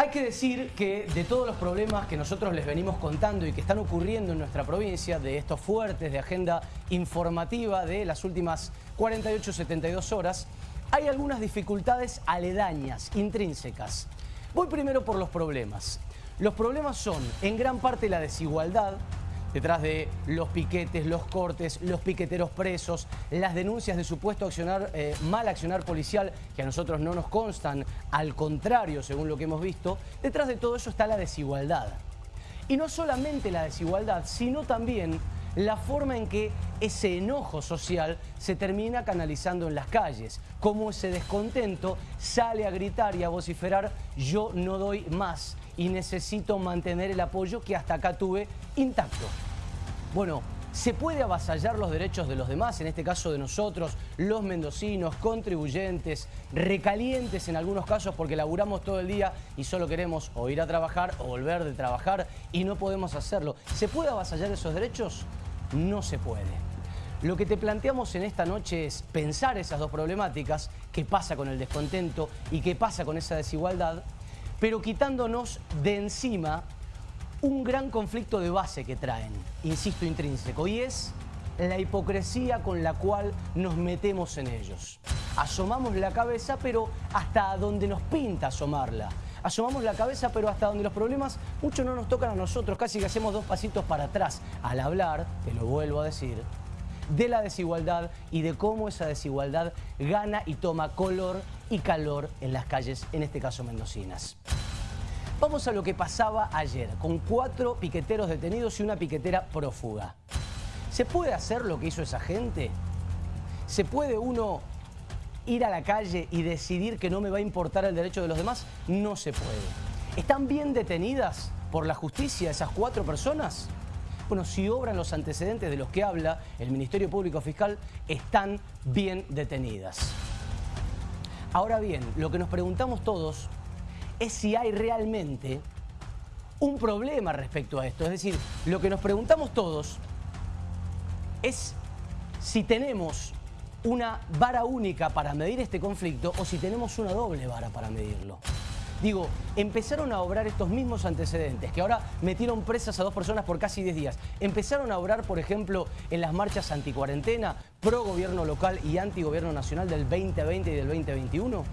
Hay que decir que de todos los problemas que nosotros les venimos contando y que están ocurriendo en nuestra provincia, de estos fuertes de agenda informativa de las últimas 48-72 horas, hay algunas dificultades aledañas, intrínsecas. Voy primero por los problemas. Los problemas son, en gran parte, la desigualdad, detrás de los piquetes, los cortes, los piqueteros presos, las denuncias de supuesto accionar, eh, mal accionar policial, que a nosotros no nos constan, al contrario, según lo que hemos visto, detrás de todo eso está la desigualdad. Y no solamente la desigualdad, sino también la forma en que ese enojo social se termina canalizando en las calles, cómo ese descontento sale a gritar y a vociferar yo no doy más y necesito mantener el apoyo que hasta acá tuve intacto. Bueno, ¿Se puede avasallar los derechos de los demás, en este caso de nosotros, los mendocinos, contribuyentes, recalientes en algunos casos porque laburamos todo el día y solo queremos o ir a trabajar o volver de trabajar y no podemos hacerlo? ¿Se puede avasallar esos derechos? No se puede. Lo que te planteamos en esta noche es pensar esas dos problemáticas, qué pasa con el descontento y qué pasa con esa desigualdad, pero quitándonos de encima un gran conflicto de base que traen, insisto, intrínseco, y es la hipocresía con la cual nos metemos en ellos. Asomamos la cabeza, pero hasta donde nos pinta asomarla. Asomamos la cabeza, pero hasta donde los problemas mucho no nos tocan a nosotros, casi que hacemos dos pasitos para atrás al hablar, te lo vuelvo a decir, de la desigualdad y de cómo esa desigualdad gana y toma color y calor en las calles, en este caso mendocinas. Vamos a lo que pasaba ayer, con cuatro piqueteros detenidos y una piquetera prófuga. ¿Se puede hacer lo que hizo esa gente? ¿Se puede uno ir a la calle y decidir que no me va a importar el derecho de los demás? No se puede. ¿Están bien detenidas por la justicia esas cuatro personas? Bueno, si obran los antecedentes de los que habla el Ministerio Público Fiscal, están bien detenidas. Ahora bien, lo que nos preguntamos todos es si hay realmente un problema respecto a esto. Es decir, lo que nos preguntamos todos es si tenemos una vara única para medir este conflicto o si tenemos una doble vara para medirlo. Digo, empezaron a obrar estos mismos antecedentes, que ahora metieron presas a dos personas por casi 10 días. Empezaron a obrar, por ejemplo, en las marchas anticuarentena, pro gobierno local y anti gobierno nacional del 2020 y del 2021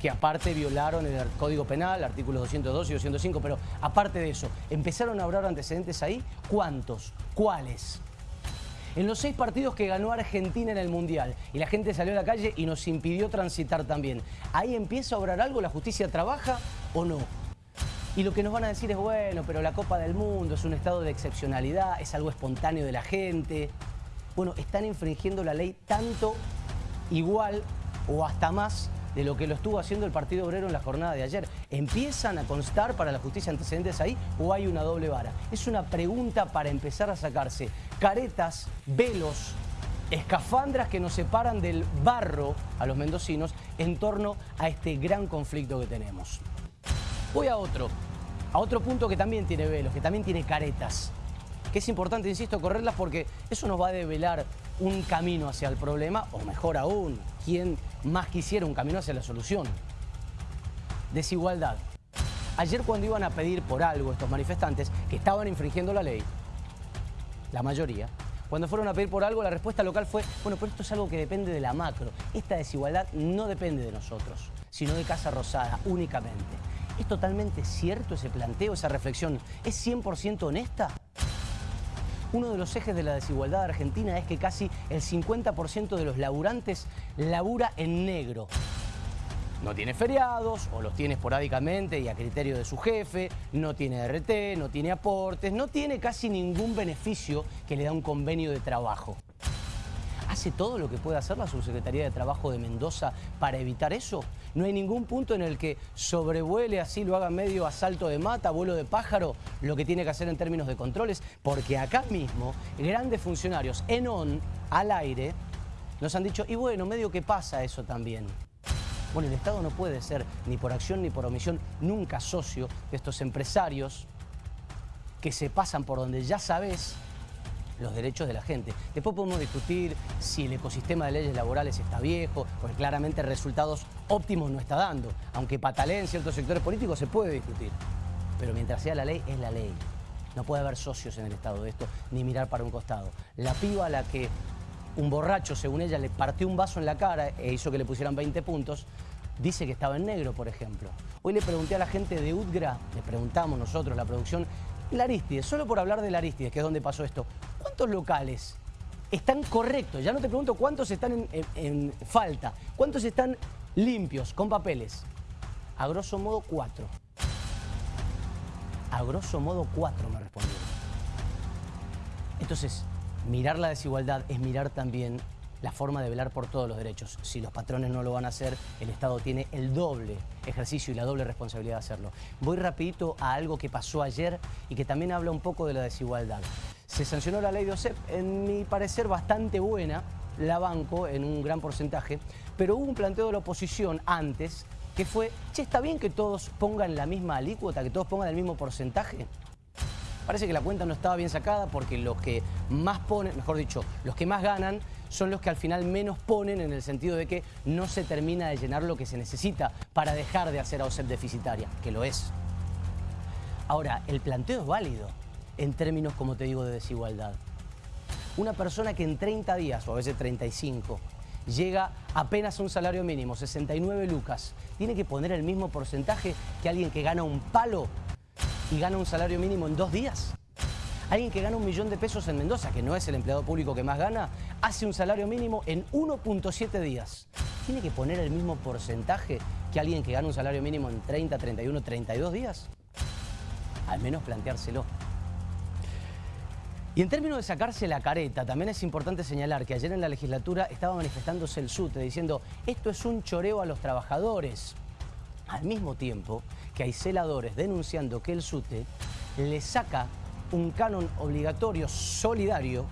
que aparte violaron el Código Penal, artículos 202 y 205, pero aparte de eso, ¿empezaron a hablar antecedentes ahí? ¿Cuántos? ¿Cuáles? En los seis partidos que ganó Argentina en el Mundial y la gente salió a la calle y nos impidió transitar también, ¿ahí empieza a obrar algo? ¿La justicia trabaja o no? Y lo que nos van a decir es, bueno, pero la Copa del Mundo es un estado de excepcionalidad, es algo espontáneo de la gente. Bueno, están infringiendo la ley tanto, igual o hasta más de lo que lo estuvo haciendo el Partido Obrero en la jornada de ayer. ¿Empiezan a constar para la justicia antecedentes ahí o hay una doble vara? Es una pregunta para empezar a sacarse caretas, velos, escafandras que nos separan del barro a los mendocinos en torno a este gran conflicto que tenemos. Voy a otro, a otro punto que también tiene velos, que también tiene caretas que es importante, insisto, correrlas porque eso nos va a develar un camino hacia el problema, o mejor aún, quien más quisiera un camino hacia la solución. Desigualdad. Ayer cuando iban a pedir por algo estos manifestantes que estaban infringiendo la ley, la mayoría, cuando fueron a pedir por algo, la respuesta local fue, bueno, pero esto es algo que depende de la macro. Esta desigualdad no depende de nosotros, sino de Casa Rosada únicamente. ¿Es totalmente cierto ese planteo, esa reflexión? ¿Es 100% honesta? Uno de los ejes de la desigualdad argentina es que casi el 50% de los laburantes labura en negro. No tiene feriados o los tiene esporádicamente y a criterio de su jefe, no tiene RT, no tiene aportes, no tiene casi ningún beneficio que le da un convenio de trabajo. ¿Hace todo lo que puede hacer la Subsecretaría de Trabajo de Mendoza para evitar eso? No hay ningún punto en el que sobrevuele así, lo haga medio asalto de mata, vuelo de pájaro, lo que tiene que hacer en términos de controles, porque acá mismo grandes funcionarios en on, al aire, nos han dicho, y bueno, medio que pasa eso también. Bueno, el Estado no puede ser, ni por acción ni por omisión, nunca socio de estos empresarios que se pasan por donde ya sabes los derechos de la gente. Después podemos discutir si el ecosistema de leyes laborales está viejo, porque claramente resultados óptimos no está dando. Aunque patalee en ciertos sectores políticos, se puede discutir. Pero mientras sea la ley, es la ley. No puede haber socios en el Estado de esto, ni mirar para un costado. La piba a la que un borracho, según ella, le partió un vaso en la cara e hizo que le pusieran 20 puntos, dice que estaba en negro, por ejemplo. Hoy le pregunté a la gente de UDGRA, le preguntamos nosotros, la producción, la Aristides, solo por hablar de la Aristides, que es donde pasó esto, ¿cuántos locales están correctos? Ya no te pregunto cuántos están en, falta, cuántos están limpios, con papeles. A grosso modo, cuatro. A grosso modo, cuatro me respondieron. Entonces, mirar la desigualdad es mirar también la forma de velar por todos los derechos. Si los patrones no lo van a hacer, el Estado tiene el doble ejercicio y la doble responsabilidad de hacerlo. Voy rapidito a algo que pasó ayer y que también habla un poco de la desigualdad. Se sancionó la ley de OSEP, en mi parecer bastante buena, la banco en un gran porcentaje, pero hubo un planteo de la oposición antes que fue, che, ¿está bien que todos pongan la misma alícuota, que todos pongan el mismo porcentaje? Parece que la cuenta no estaba bien sacada porque los que más ponen, mejor dicho, los que más ganan son los que al final menos ponen en el sentido de que no se termina de llenar lo que se necesita para dejar de hacer a OSEP deficitaria, que lo es. Ahora, el planteo es válido en términos, como te digo, de desigualdad. Una persona que en 30 días, o a veces 35, llega apenas a un salario mínimo, 69 lucas, tiene que poner el mismo porcentaje que alguien que gana un palo y gana un salario mínimo en dos días. Alguien que gana un millón de pesos en Mendoza, que no es el empleado público que más gana, hace un salario mínimo en 1.7 días. ¿Tiene que poner el mismo porcentaje que alguien que gana un salario mínimo en 30, 31, 32 días? Al menos planteárselo. Y en términos de sacarse la careta, también es importante señalar que ayer en la legislatura estaba manifestándose el SUTE diciendo esto es un choreo a los trabajadores. Al mismo tiempo que hay celadores denunciando que el SUTE le saca un canon obligatorio solidario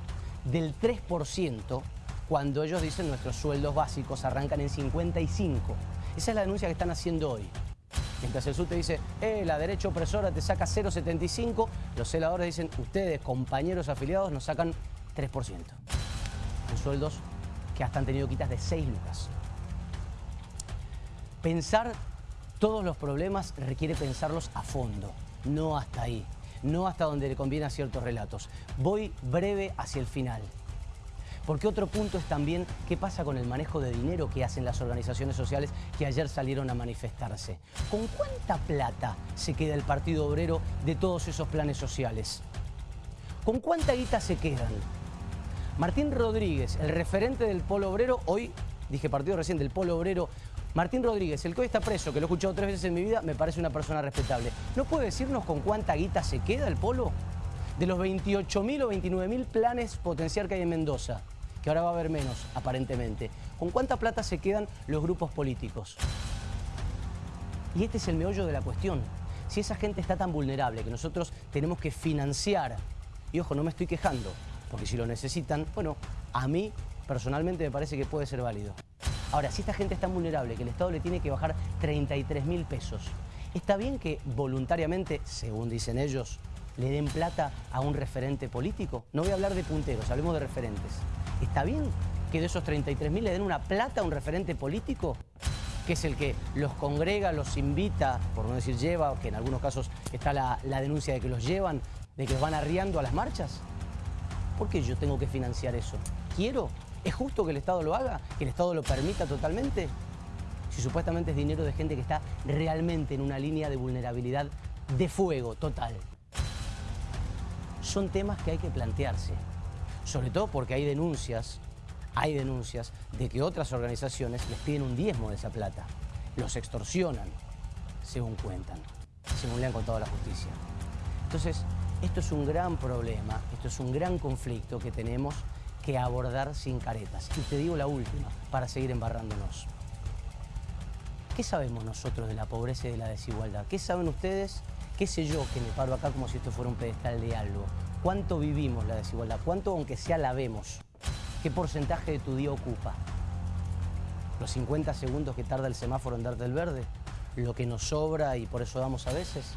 del 3% cuando ellos dicen nuestros sueldos básicos arrancan en 55. Esa es la denuncia que están haciendo hoy. Mientras el SUTE dice, eh, la derecha opresora te saca 0,75, los celadores dicen, ustedes, compañeros afiliados, nos sacan 3%. En sueldos que hasta han tenido quitas de 6 lucas. Pensar todos los problemas requiere pensarlos a fondo, no hasta ahí no hasta donde le conviene a ciertos relatos. Voy breve hacia el final. Porque otro punto es también qué pasa con el manejo de dinero que hacen las organizaciones sociales que ayer salieron a manifestarse. ¿Con cuánta plata se queda el Partido Obrero de todos esos planes sociales? ¿Con cuánta guita se quedan? Martín Rodríguez, el referente del Polo Obrero, hoy, dije partido recién del Polo Obrero, Martín Rodríguez, el que hoy está preso, que lo he escuchado tres veces en mi vida, me parece una persona respetable. ¿No puede decirnos con cuánta guita se queda el polo? De los 28.000 o 29.000 planes potencial que hay en Mendoza, que ahora va a haber menos, aparentemente. ¿Con cuánta plata se quedan los grupos políticos? Y este es el meollo de la cuestión. Si esa gente está tan vulnerable que nosotros tenemos que financiar, y ojo, no me estoy quejando, porque si lo necesitan, bueno, a mí personalmente me parece que puede ser válido. Ahora, si esta gente es tan vulnerable que el Estado le tiene que bajar 33 mil pesos, ¿está bien que voluntariamente, según dicen ellos, le den plata a un referente político? No voy a hablar de punteros, hablemos de referentes. ¿Está bien que de esos 33 mil le den una plata a un referente político? que es el que los congrega, los invita, por no decir lleva, que en algunos casos está la, la denuncia de que los llevan, de que los van arriando a las marchas. ¿Por qué yo tengo que financiar eso? ¿Quiero? ¿Es justo que el Estado lo haga? ¿Que el Estado lo permita totalmente? Si supuestamente es dinero de gente que está realmente en una línea de vulnerabilidad de fuego total. Son temas que hay que plantearse. Sobre todo porque hay denuncias, hay denuncias de que otras organizaciones les piden un diezmo de esa plata. Los extorsionan, según cuentan, según le han contado a la justicia. Entonces, esto es un gran problema, esto es un gran conflicto que tenemos que abordar sin caretas. Y te digo la última, para seguir embarrándonos. ¿Qué sabemos nosotros de la pobreza y de la desigualdad? ¿Qué saben ustedes? ¿Qué sé yo que me paro acá como si esto fuera un pedestal de algo? ¿Cuánto vivimos la desigualdad? ¿Cuánto, aunque sea, la vemos? ¿Qué porcentaje de tu día ocupa? ¿Los 50 segundos que tarda el semáforo en darte el verde? ¿Lo que nos sobra y por eso damos a veces?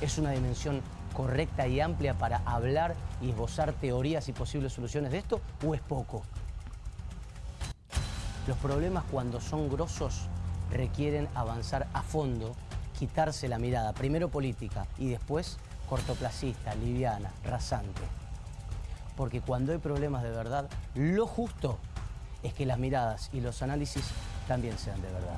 Es una dimensión correcta y amplia para hablar y esbozar teorías y posibles soluciones de esto o es poco? Los problemas cuando son grosos requieren avanzar a fondo, quitarse la mirada, primero política y después cortoplacista, liviana, rasante. Porque cuando hay problemas de verdad, lo justo es que las miradas y los análisis también sean de verdad.